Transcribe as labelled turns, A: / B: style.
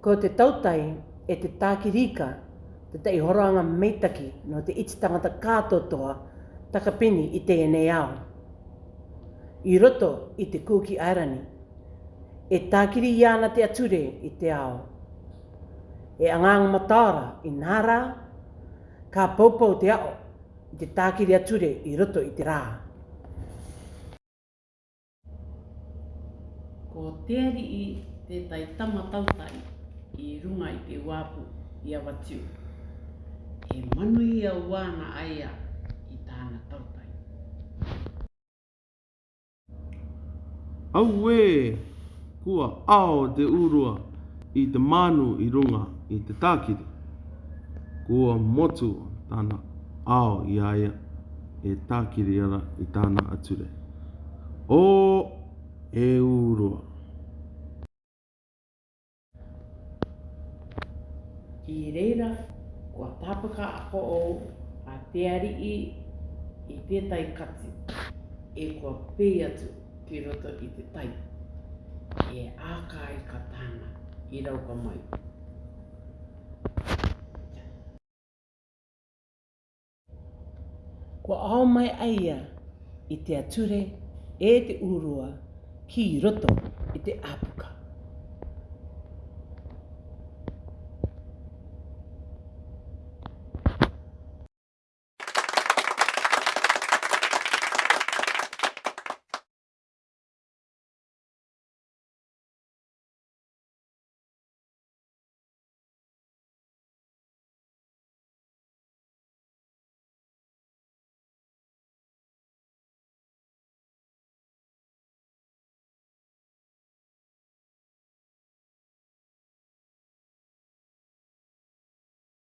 A: Ko te tautai e te tākirika, te tei horoanga meitaki no te iti tangata kātotoa takapini i te tēnei ao. I roto i te kūki airani, e tākiri iāna te ature i te ao. E angang matara i nārā, ka pōpau te ao i te tākiri ature i roto i te rā.
B: Ko te ari i te tai tamatautai. tautai. mai iwapo iawatiu he manui a wana aia i tāna tautai. Auē, kua ao te urua i te manu i runga i te tākiri. Kua motu tāna ao i aia e tākiri ara i tāna ature. O e u i reira kua tāpaka ako o a te ari i i tētai kati e ko pei atu ki roto i te tai e āka ai ka tāna i rauka mai.
A: Kua ao mai aia i te ature e te urua ki roto i te apu.